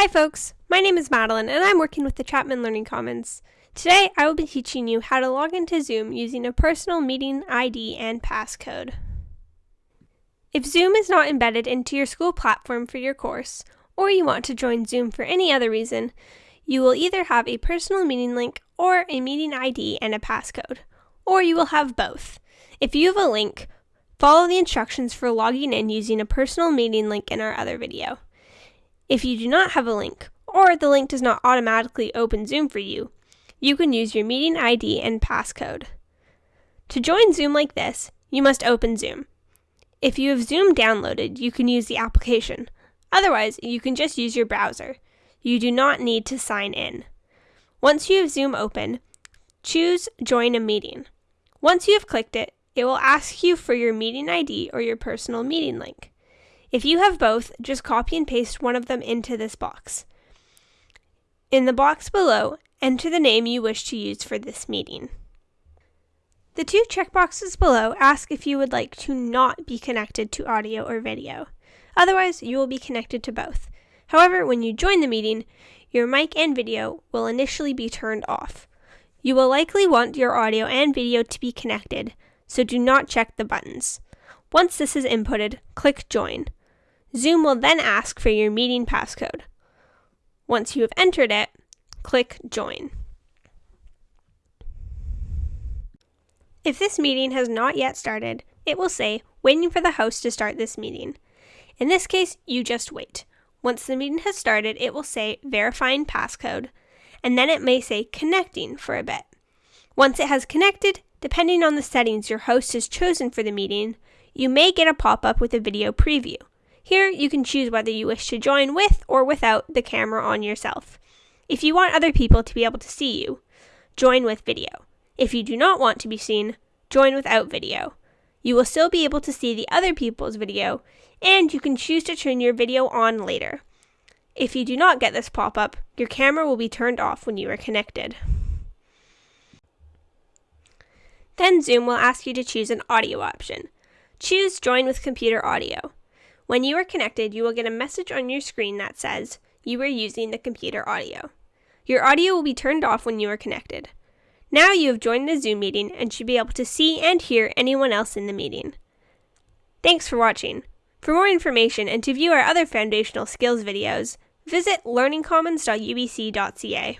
Hi folks, my name is Madeline and I'm working with the Chapman Learning Commons. Today I will be teaching you how to log into Zoom using a personal meeting ID and passcode. If Zoom is not embedded into your school platform for your course, or you want to join Zoom for any other reason, you will either have a personal meeting link or a meeting ID and a passcode, or you will have both. If you have a link, follow the instructions for logging in using a personal meeting link in our other video. If you do not have a link, or the link does not automatically open Zoom for you, you can use your meeting ID and passcode. To join Zoom like this, you must open Zoom. If you have Zoom downloaded, you can use the application. Otherwise, you can just use your browser. You do not need to sign in. Once you have Zoom open, choose Join a Meeting. Once you have clicked it, it will ask you for your meeting ID or your personal meeting link. If you have both, just copy and paste one of them into this box. In the box below, enter the name you wish to use for this meeting. The two checkboxes below ask if you would like to not be connected to audio or video. Otherwise, you will be connected to both. However, when you join the meeting, your mic and video will initially be turned off. You will likely want your audio and video to be connected, so do not check the buttons. Once this is inputted, click Join. Zoom will then ask for your meeting passcode. Once you have entered it, click Join. If this meeting has not yet started, it will say, waiting for the host to start this meeting. In this case, you just wait. Once the meeting has started, it will say verifying passcode, and then it may say connecting for a bit. Once it has connected, depending on the settings your host has chosen for the meeting, you may get a pop up with a video preview. Here, you can choose whether you wish to join with or without the camera on yourself. If you want other people to be able to see you, join with video. If you do not want to be seen, join without video. You will still be able to see the other people's video, and you can choose to turn your video on later. If you do not get this pop up, your camera will be turned off when you are connected. Then Zoom will ask you to choose an audio option. Choose Join with Computer Audio. When you are connected, you will get a message on your screen that says you are using the computer audio. Your audio will be turned off when you are connected. Now you have joined the Zoom meeting and should be able to see and hear anyone else in the meeting. Thanks for watching. For more information and to view our other foundational skills videos, visit learningcommons.ubc.ca.